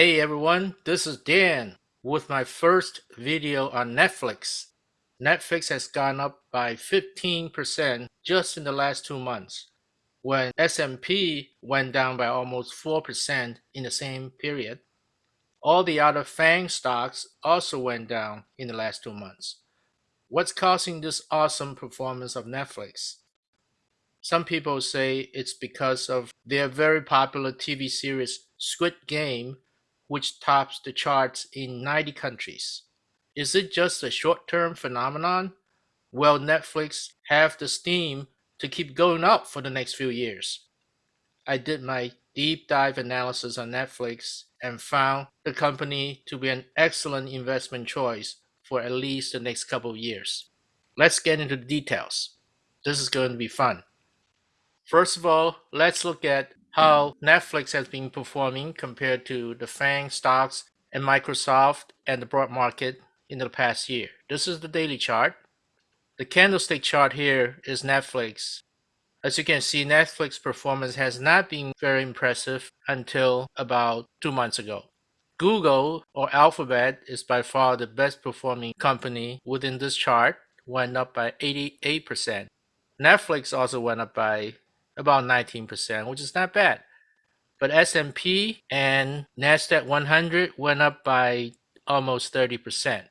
Hey everyone, this is Dan with my first video on Netflix. Netflix has gone up by 15% just in the last two months, when S&P went down by almost 4% in the same period. All the other FANG stocks also went down in the last two months. What's causing this awesome performance of Netflix? Some people say it's because of their very popular TV series Squid Game which tops the charts in 90 countries. Is it just a short-term phenomenon? Will Netflix have the steam to keep going up for the next few years? I did my deep dive analysis on Netflix and found the company to be an excellent investment choice for at least the next couple of years. Let's get into the details. This is going to be fun. First of all, let's look at how Netflix has been performing compared to the FANG stocks and Microsoft and the broad market in the past year. This is the daily chart. The candlestick chart here is Netflix. As you can see, Netflix performance has not been very impressive until about two months ago. Google or Alphabet is by far the best performing company within this chart, went up by 88%. Netflix also went up by about 19%, which is not bad. But S&P and Nasdaq 100 went up by almost 30%.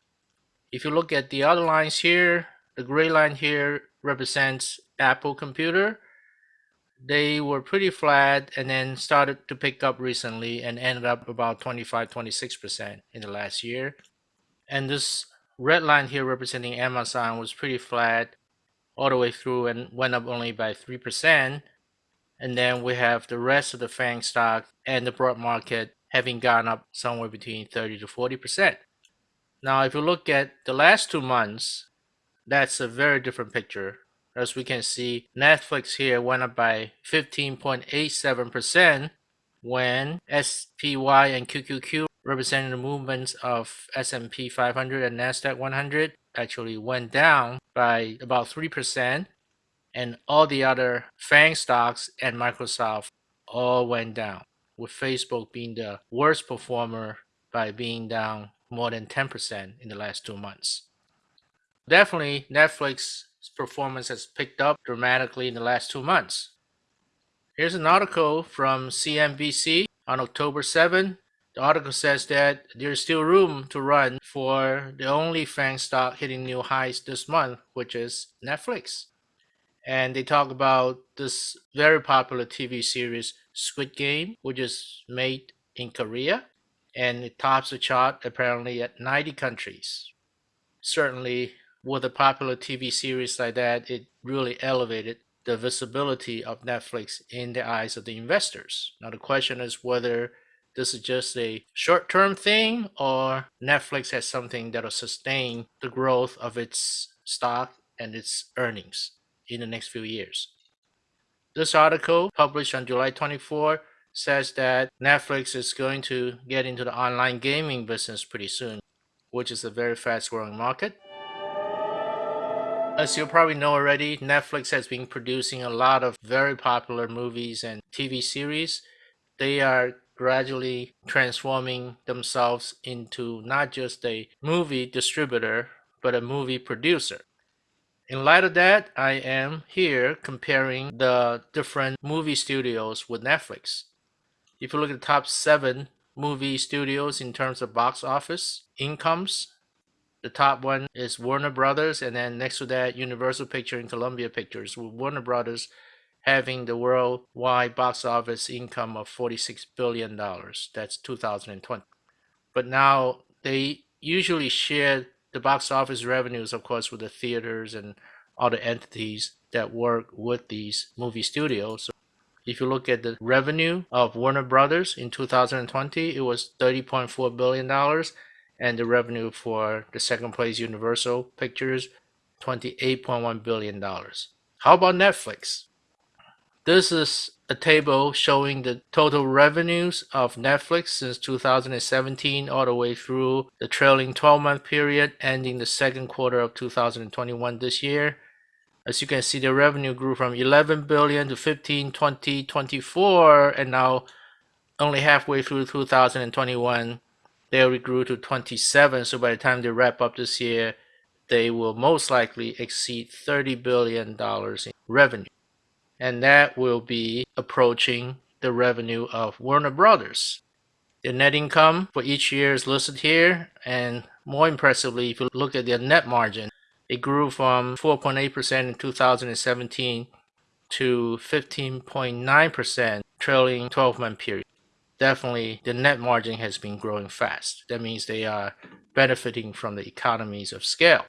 If you look at the other lines here, the gray line here represents Apple Computer. They were pretty flat and then started to pick up recently and ended up about 25-26% in the last year. And this red line here representing Amazon was pretty flat all the way through and went up only by 3%. And then we have the rest of the FANG stock and the broad market having gone up somewhere between 30 to 40%. Now, if you look at the last two months, that's a very different picture. As we can see, Netflix here went up by 15.87% when SPY and QQQ representing the movements of S&P 500 and NASDAQ 100 actually went down by about 3% and all the other FANG stocks and Microsoft all went down, with Facebook being the worst performer by being down more than 10% in the last two months. Definitely, Netflix's performance has picked up dramatically in the last two months. Here's an article from CNBC on October 7. The article says that there's still room to run for the only FANG stock hitting new highs this month, which is Netflix and they talk about this very popular TV series Squid Game, which is made in Korea, and it tops the chart apparently at 90 countries. Certainly, with a popular TV series like that, it really elevated the visibility of Netflix in the eyes of the investors. Now, the question is whether this is just a short-term thing or Netflix has something that will sustain the growth of its stock and its earnings in the next few years. This article, published on July 24, says that Netflix is going to get into the online gaming business pretty soon, which is a very fast growing market. As you probably know already, Netflix has been producing a lot of very popular movies and TV series. They are gradually transforming themselves into not just a movie distributor, but a movie producer. In light of that, I am here comparing the different movie studios with Netflix. If you look at the top seven movie studios in terms of box office incomes, the top one is Warner Brothers, and then next to that, Universal Picture and Columbia Pictures, with Warner Brothers having the worldwide box office income of $46 billion. That's 2020. But now they usually share the box office revenues, of course, with the theaters and other entities that work with these movie studios. So if you look at the revenue of Warner Brothers in 2020, it was $30.4 billion, and the revenue for the second place Universal Pictures, $28.1 billion. How about Netflix? This is a table showing the total revenues of Netflix since 2017 all the way through the trailing 12 month period ending the second quarter of 2021 this year. As you can see, the revenue grew from 11 billion to 15, 20, 24, and now only halfway through 2021, they already grew to 27. So by the time they wrap up this year, they will most likely exceed $30 billion in revenue. And that will be approaching the revenue of Warner Brothers. The net income for each year is listed here. And more impressively, if you look at their net margin, it grew from 4.8% in 2017 to 15.9% trailing 12 month period. Definitely, the net margin has been growing fast. That means they are benefiting from the economies of scale.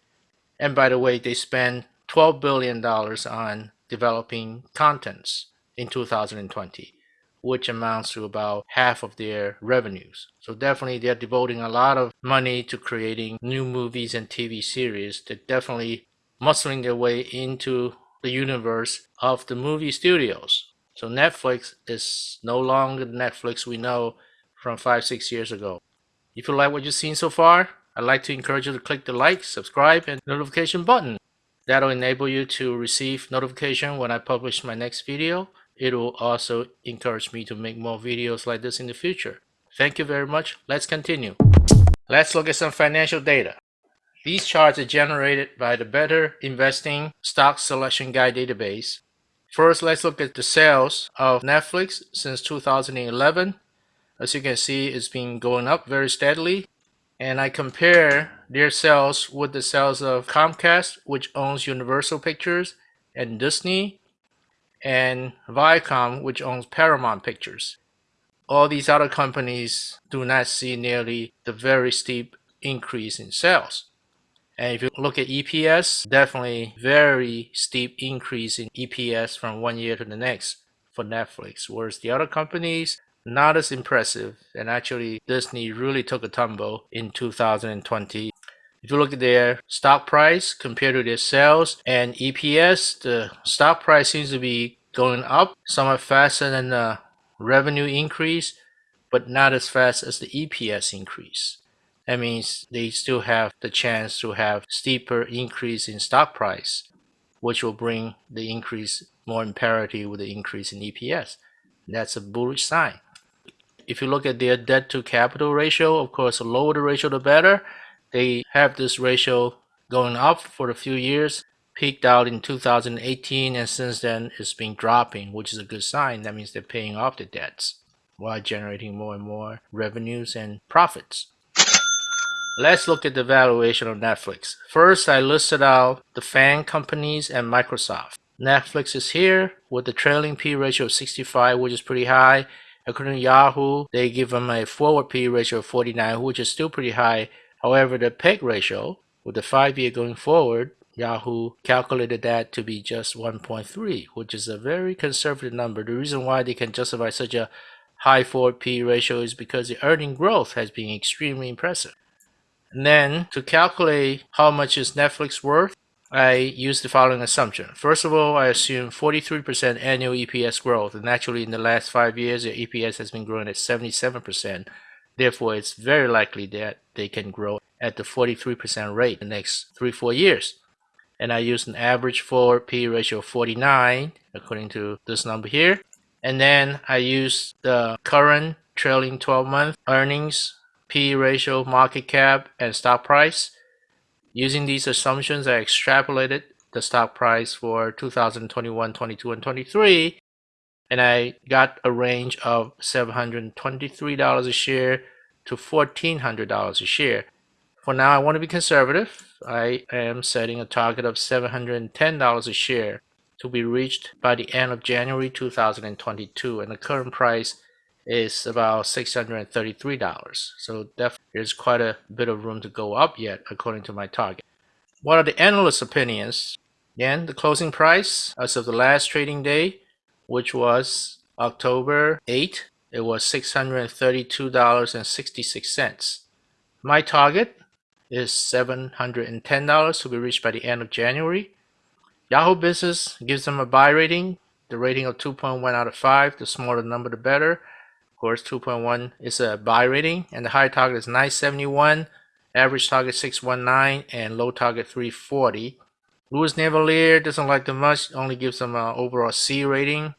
And by the way, they spent $12 billion on developing contents in 2020, which amounts to about half of their revenues. So definitely they're devoting a lot of money to creating new movies and TV series. They're definitely muscling their way into the universe of the movie studios. So Netflix is no longer the Netflix we know from five, six years ago. If you like what you've seen so far, I'd like to encourage you to click the like, subscribe, and notification button. That'll enable you to receive notification when I publish my next video. It will also encourage me to make more videos like this in the future. Thank you very much. Let's continue. Let's look at some financial data. These charts are generated by the Better Investing Stock Selection Guide database. First, let's look at the sales of Netflix since 2011. As you can see, it's been going up very steadily. And I compare their sales with the sales of Comcast, which owns Universal Pictures, and Disney, and Viacom, which owns Paramount Pictures. All these other companies do not see nearly the very steep increase in sales. And if you look at EPS, definitely very steep increase in EPS from one year to the next for Netflix. Whereas the other companies, not as impressive. And actually, Disney really took a tumble in 2020. If you look at their stock price compared to their sales and EPS, the stock price seems to be going up somewhat faster than the revenue increase, but not as fast as the EPS increase. That means they still have the chance to have steeper increase in stock price, which will bring the increase more in parity with the increase in EPS. That's a bullish sign. If you look at their debt to capital ratio, of course, the lower the ratio, the better. They have this ratio going up for a few years, peaked out in 2018, and since then it's been dropping, which is a good sign. That means they're paying off the debts while generating more and more revenues and profits. Let's look at the valuation of Netflix. First, I listed out the FANG companies and Microsoft. Netflix is here with the trailing P ratio of 65, which is pretty high. According to Yahoo, they give them a forward P ratio of 49, which is still pretty high. However, the PEG ratio, with the five year going forward, Yahoo calculated that to be just 1.3, which is a very conservative number. The reason why they can justify such a high forward P ratio is because the earning growth has been extremely impressive. And then to calculate how much is Netflix worth, I use the following assumption. First of all, I assume 43% annual EPS growth, and actually in the last five years, the EPS has been growing at 77%. Therefore, it's very likely that they can grow at the 43% rate the next three, four years. And I use an average forward P ratio of 49, according to this number here. And then I use the current trailing 12 month earnings P ratio, market cap, and stock price. Using these assumptions, I extrapolated the stock price for 2021, 22, and 23, and I got a range of $723 a share to $1,400 a share. For now, I want to be conservative. I am setting a target of $710 a share to be reached by the end of January 2022, and the current price is about $633. So there's quite a bit of room to go up yet according to my target. What are the analyst opinions? Again, the closing price as of the last trading day, which was October 8, it was $632.66. My target is $710 to be reached by the end of January. Yahoo Business gives them a buy rating, the rating of 2.1 out of 5. The smaller the number, the better course 2.1 is a buy rating and the high target is 971 average target 619 and low target 340 Louis Navellier doesn't like them much only gives them an overall C rating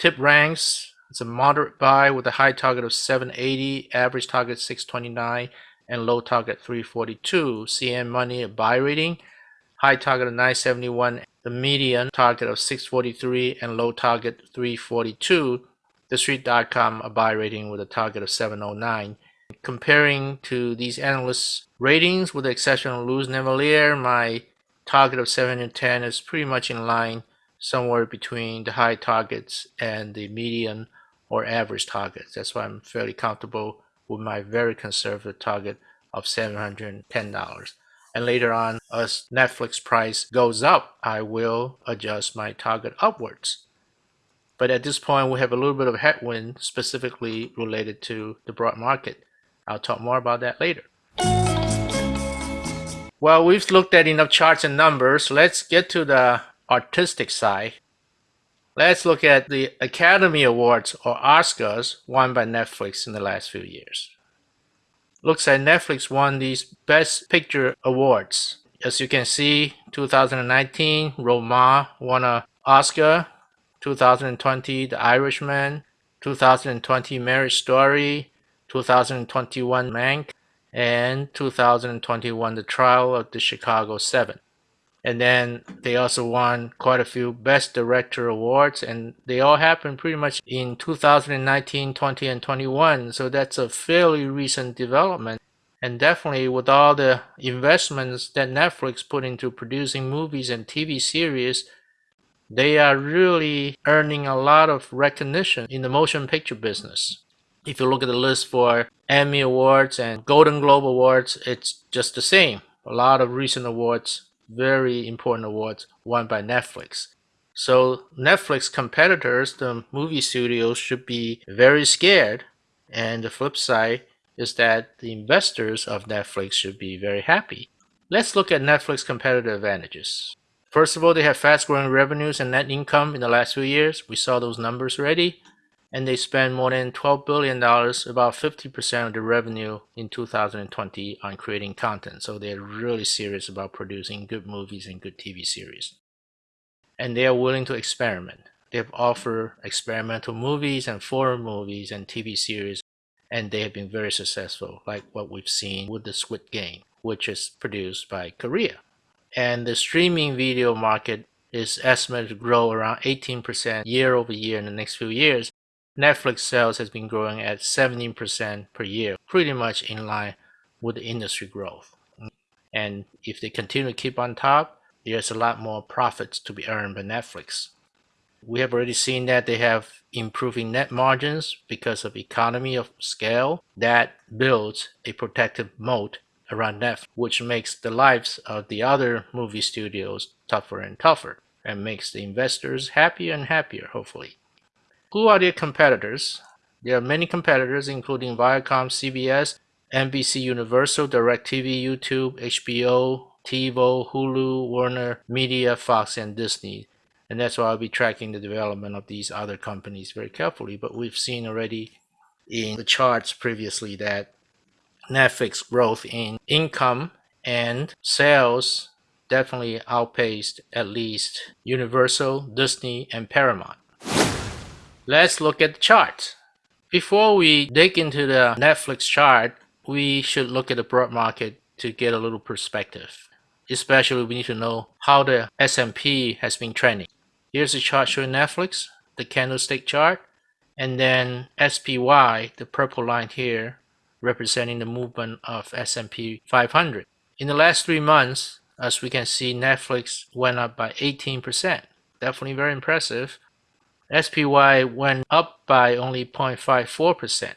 TipRanks It's a moderate buy with a high target of 780, average target 629, and low target 342. CNN Money a buy rating, high target of 971, the median target of 643, and low target 342. The Street.com a buy rating with a target of 709. Comparing to these analysts' ratings, with the exception of Louis Navellier, my target of 710 is pretty much in line somewhere between the high targets and the median or average targets. That's why I'm fairly comfortable with my very conservative target of $710. And later on, as Netflix price goes up, I will adjust my target upwards. But at this point, we have a little bit of headwind specifically related to the broad market. I'll talk more about that later. Well, we've looked at enough charts and numbers. Let's get to the artistic side. Let's look at the Academy Awards or Oscars won by Netflix in the last few years. Looks like Netflix won these Best Picture awards. As you can see, 2019, Roma won an Oscar. 2020, The Irishman. 2020, Marriage Story. 2021, Mank. And 2021, The Trial of the Chicago Seven and then they also won quite a few best director awards and they all happened pretty much in 2019 20 and 21 so that's a fairly recent development and definitely with all the investments that netflix put into producing movies and tv series they are really earning a lot of recognition in the motion picture business if you look at the list for emmy awards and golden globe awards it's just the same a lot of recent awards very important awards won by Netflix. So Netflix competitors, the movie studios, should be very scared. And the flip side is that the investors of Netflix should be very happy. Let's look at Netflix competitive advantages. First of all, they have fast growing revenues and net income in the last few years. We saw those numbers already and they spend more than $12 billion, about 50% of the revenue in 2020 on creating content. So they're really serious about producing good movies and good TV series. And they are willing to experiment. They've offered experimental movies and foreign movies and TV series, and they have been very successful, like what we've seen with the Squid Game, which is produced by Korea. And the streaming video market is estimated to grow around 18% year over year in the next few years Netflix sales has been growing at 17% per year, pretty much in line with the industry growth. And if they continue to keep on top, there's a lot more profits to be earned by Netflix. We have already seen that they have improving net margins because of economy of scale that builds a protective moat around Netflix, which makes the lives of the other movie studios tougher and tougher and makes the investors happier and happier, hopefully. Who are their competitors? There are many competitors including Viacom, CBS, NBC Universal, DirecTV, YouTube, HBO, TiVo, Hulu, Warner Media, Fox, and Disney. And that's why I'll be tracking the development of these other companies very carefully. But we've seen already in the charts previously that Netflix growth in income and sales definitely outpaced at least Universal, Disney, and Paramount. Let's look at the chart. Before we dig into the Netflix chart, we should look at the broad market to get a little perspective. Especially we need to know how the S&P has been trending. Here's the chart showing Netflix, the candlestick chart, and then SPY, the purple line here, representing the movement of S&P 500. In the last three months, as we can see, Netflix went up by 18%. Definitely very impressive. SPY went up by only 0.54%.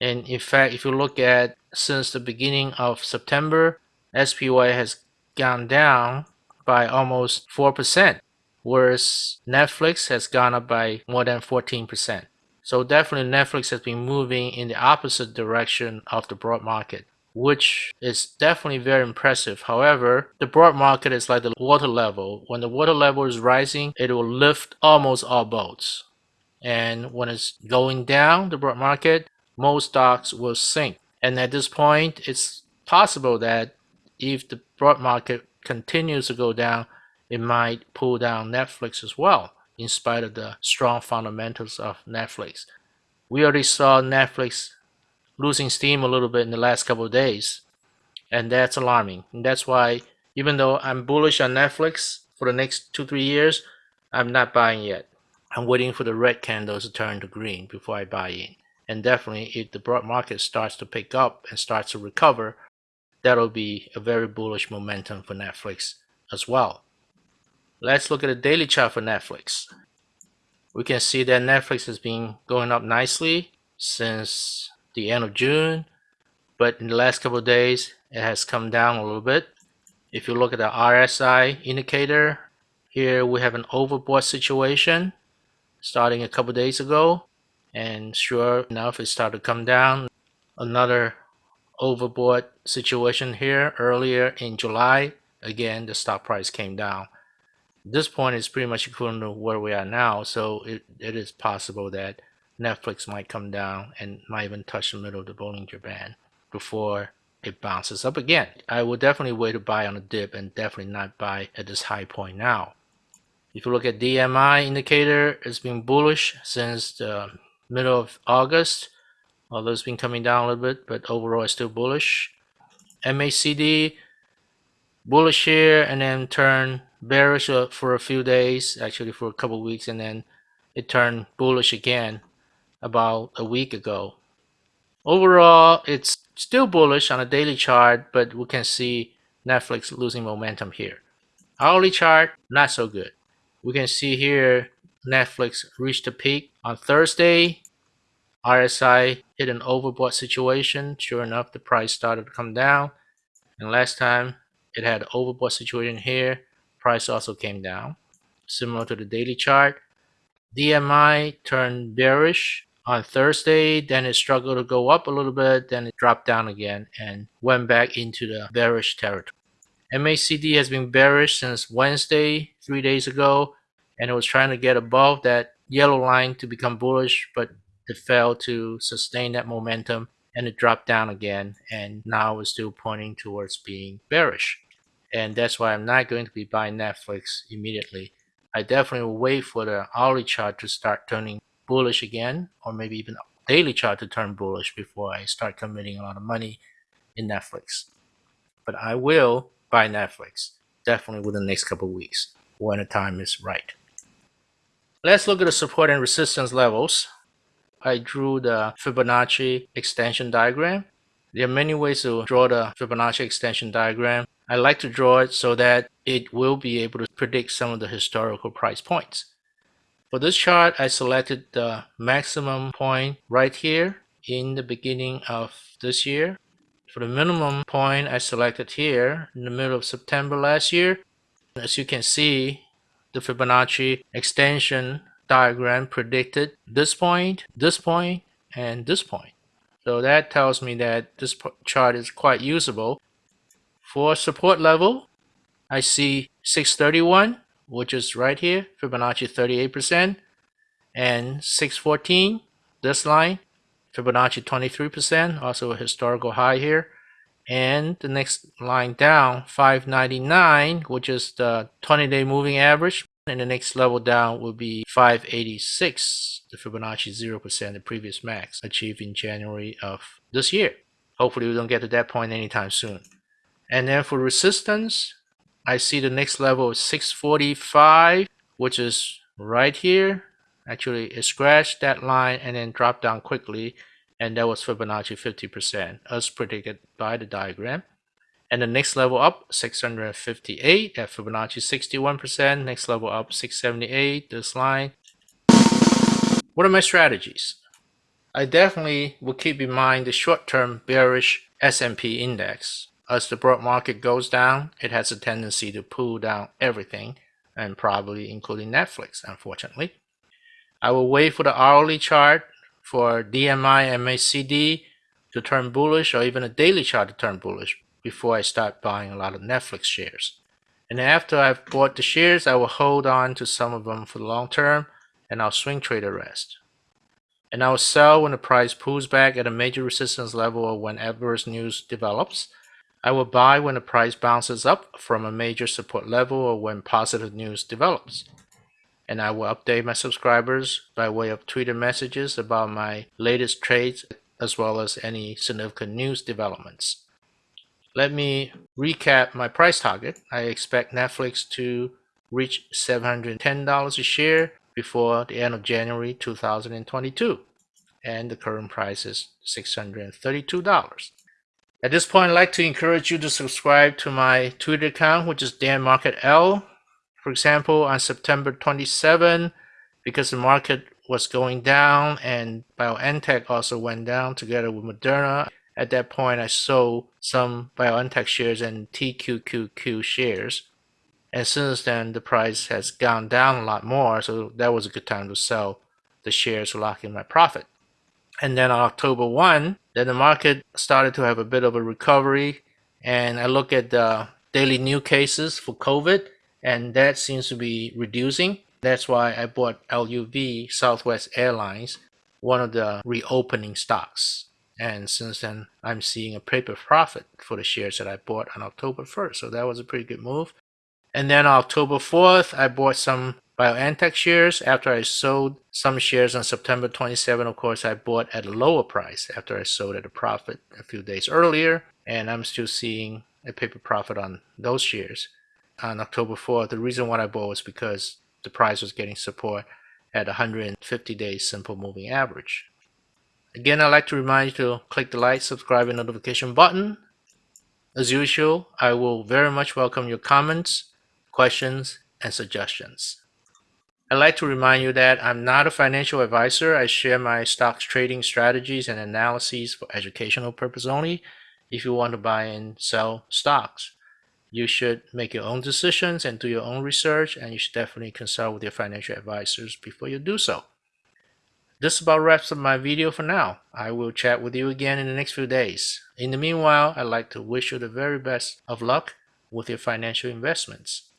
And in fact, if you look at since the beginning of September, SPY has gone down by almost 4%, whereas Netflix has gone up by more than 14%. So definitely Netflix has been moving in the opposite direction of the broad market which is definitely very impressive. However, the broad market is like the water level. When the water level is rising, it will lift almost all boats. And when it's going down, the broad market, most stocks will sink. And at this point, it's possible that if the broad market continues to go down, it might pull down Netflix as well, in spite of the strong fundamentals of Netflix. we already saw Netflix losing steam a little bit in the last couple of days. And that's alarming. And that's why, even though I'm bullish on Netflix for the next two, three years, I'm not buying yet. I'm waiting for the red candles to turn to green before I buy in. And definitely, if the broad market starts to pick up and starts to recover, that'll be a very bullish momentum for Netflix as well. Let's look at the daily chart for Netflix. We can see that Netflix has been going up nicely since the end of June, but in the last couple of days, it has come down a little bit. If you look at the RSI indicator, here we have an overbought situation starting a couple days ago. And sure enough, it started to come down. Another overbought situation here earlier in July. Again, the stock price came down. This point is pretty much equivalent to where we are now. So it, it is possible that Netflix might come down and might even touch the middle of the Bollinger Band before it bounces up again. I will definitely wait to buy on a dip and definitely not buy at this high point now. If you look at DMI indicator, it's been bullish since the middle of August, although it's been coming down a little bit, but overall it's still bullish. MACD, bullish here and then turn bearish for a few days, actually for a couple weeks, and then it turned bullish again about a week ago. Overall, it's still bullish on a daily chart, but we can see Netflix losing momentum here. Hourly chart, not so good. We can see here Netflix reached a peak on Thursday. RSI hit an overbought situation. Sure enough, the price started to come down. And last time it had an overbought situation here, price also came down. Similar to the daily chart. DMI turned bearish on Thursday, then it struggled to go up a little bit, then it dropped down again and went back into the bearish territory. MACD has been bearish since Wednesday, three days ago, and it was trying to get above that yellow line to become bullish, but it failed to sustain that momentum and it dropped down again and now it's still pointing towards being bearish. And that's why I'm not going to be buying Netflix immediately. I definitely will wait for the hourly chart to start turning bullish again, or maybe even daily chart to turn bullish before I start committing a lot of money in Netflix. But I will buy Netflix definitely within the next couple of weeks when the time is right. Let's look at the support and resistance levels. I drew the Fibonacci extension diagram. There are many ways to draw the Fibonacci extension diagram. I like to draw it so that it will be able to predict some of the historical price points. For this chart, I selected the maximum point right here in the beginning of this year. For the minimum point, I selected here in the middle of September last year. As you can see, the Fibonacci extension diagram predicted this point, this point, and this point. So that tells me that this chart is quite usable. For support level, I see 631 which is right here, Fibonacci 38%, and 614, this line, Fibonacci 23%, also a historical high here. And the next line down, 599, which is the 20-day moving average. And the next level down will be 586, the Fibonacci 0%, the previous max achieved in January of this year. Hopefully we don't get to that point anytime soon. And then for resistance, I see the next level is 645, which is right here. Actually, it scratched that line and then dropped down quickly. And that was Fibonacci 50%, as predicted by the diagram. And the next level up, 658 at Fibonacci 61%. Next level up, 678, this line. What are my strategies? I definitely will keep in mind the short-term bearish S&P index. As the broad market goes down, it has a tendency to pull down everything, and probably including Netflix, unfortunately. I will wait for the hourly chart for DMI MACD to turn bullish or even a daily chart to turn bullish before I start buying a lot of Netflix shares. And after I've bought the shares, I will hold on to some of them for the long term and I'll swing trade the rest. And I will sell when the price pulls back at a major resistance level or when adverse news develops I will buy when the price bounces up from a major support level or when positive news develops. and I will update my subscribers by way of Twitter messages about my latest trades as well as any significant news developments. Let me recap my price target. I expect Netflix to reach $710 a share before the end of January 2022 and the current price is $632. At this point, I'd like to encourage you to subscribe to my Twitter account, which is Dan Market L. For example, on September 27, because the market was going down and BioNTech also went down together with Moderna. At that point, I sold some BioNTech shares and TQQQ shares. And since then, the price has gone down a lot more, so that was a good time to sell the shares to lock in my profit. And then on October 1, then the market started to have a bit of a recovery. And I look at the daily new cases for COVID, and that seems to be reducing. That's why I bought LUV, Southwest Airlines, one of the reopening stocks. And since then, I'm seeing a paper profit for the shares that I bought on October 1st. So that was a pretty good move. And then on October 4th, I bought some BioNTech shares after I sold some shares on September 27. Of course, I bought at a lower price after I sold at a profit a few days earlier. And I'm still seeing a paper profit on those shares on October 4th. The reason why I bought was because the price was getting support at 150 day simple moving average. Again, I'd like to remind you to click the like, subscribe, and notification button. As usual, I will very much welcome your comments, questions, and suggestions. I'd like to remind you that I'm not a financial advisor. I share my stocks trading strategies and analyses for educational purpose only. If you want to buy and sell stocks, you should make your own decisions and do your own research, and you should definitely consult with your financial advisors before you do so. This about wraps up my video for now. I will chat with you again in the next few days. In the meanwhile, I'd like to wish you the very best of luck with your financial investments.